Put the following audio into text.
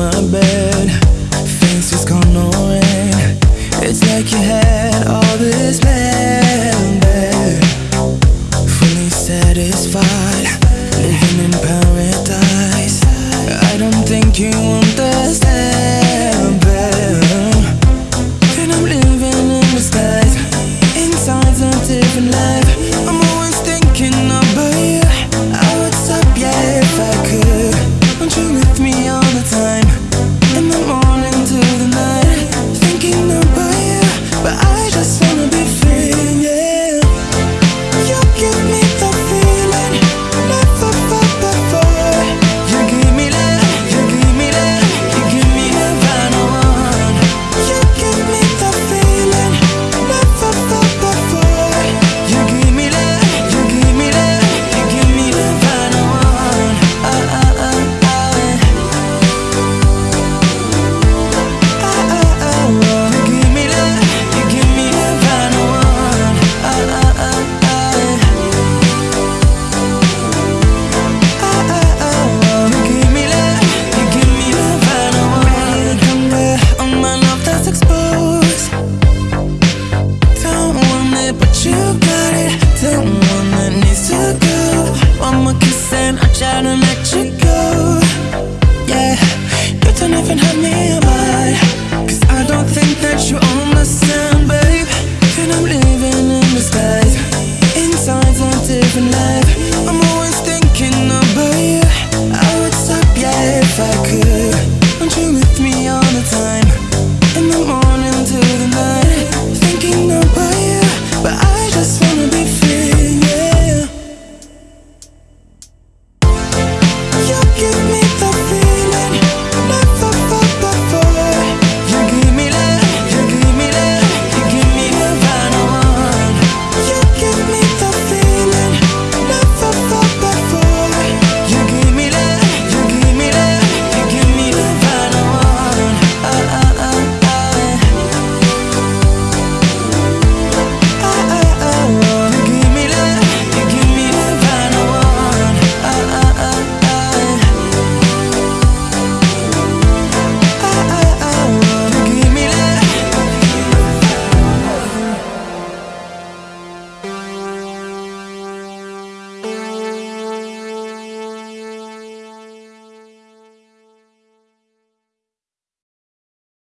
my bed. Fancy's gone on. It's like you had all this planned. Fully satisfied Living in paradise. I don't think you want to go One more kiss and I try to let you go